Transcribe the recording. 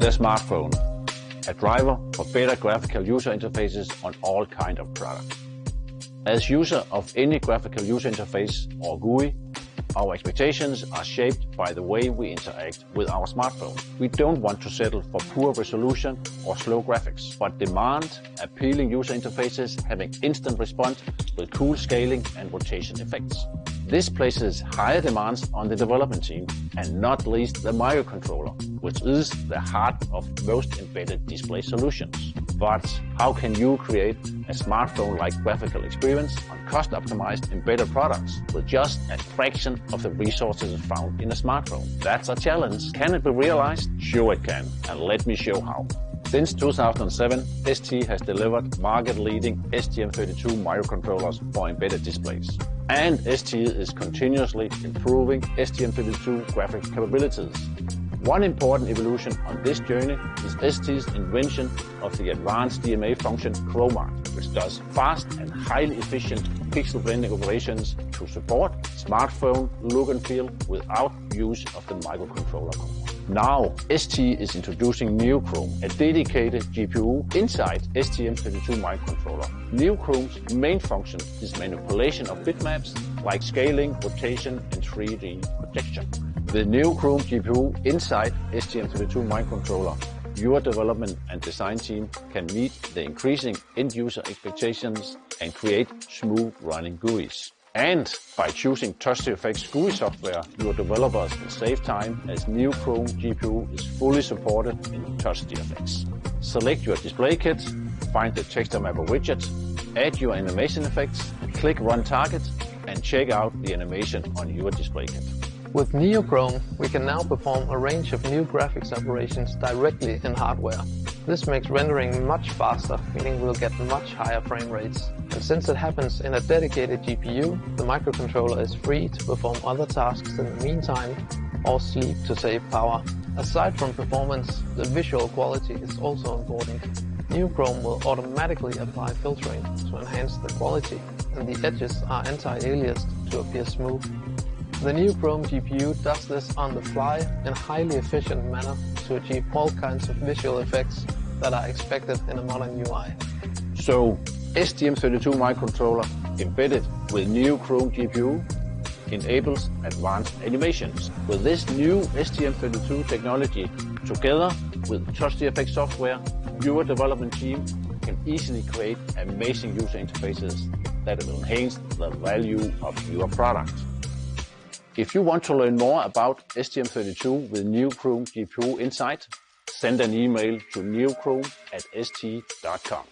the smartphone, a driver for better graphical user interfaces on all kind of products. As user of any graphical user interface or GUI, our expectations are shaped by the way we interact with our smartphone. We don't want to settle for poor resolution or slow graphics, but demand appealing user interfaces having instant response with cool scaling and rotation effects. This places higher demands on the development team, and not least the microcontroller, which is the heart of most embedded display solutions. But how can you create a smartphone-like graphical experience on cost-optimized embedded products with just a fraction of the resources found in a smartphone? That's a challenge. Can it be realized? Sure it can, and let me show how. Since 2007, ST has delivered market-leading STM32 microcontrollers for embedded displays. And ST is continuously improving STM32 graphic capabilities. One important evolution on this journey is ST's invention of the advanced DMA function Chrom-ART, which does fast and highly efficient pixel blending operations to support smartphone look and feel without use of the microcontroller. Now, ST is introducing NeoChrom, a dedicated GPU inside STM32 microcontroller. NeoChrom's main function is manipulation of bitmaps like scaling, rotation, and 3D projection. The NeoChrom GPU inside STM32 microcontroller, your development and design team can meet the increasing end-user expectations and create smooth running GUIs. And by choosing TouchGFX GUI software, your developers will save time as NeoChrom GPU is fully supported in TouchGFX. Select your display kit, find the texture mapper widget, add your animation effects, click Run Target, and check out the animation on your display kit. With NeoChrom, we can now perform a range of new graphics operations directly in hardware. This makes rendering much faster, meaning we'll get much higher frame rates. And since it happens in a dedicated GPU, the microcontroller is free to perform other tasks in the meantime or sleep to save power. Aside from performance, the visual quality is also important. NeoChrom will automatically apply filtering to enhance the quality, and the edges are anti-aliased to appear smooth. The NeoChrom GPU does this on the fly in a highly efficient manner to achieve all kinds of visual effects that are expected in a modern UI. So, STM32 microcontroller embedded with NeoChrom GPU enables advanced animations. With this new STM32 technology, together with TouchGFX software, your development team can easily create amazing user interfaces that will enhance the value of your product. If you want to learn more about STM32 with NeoChrom GPU Insight, send an email to neochrome at st.com.